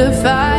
to fight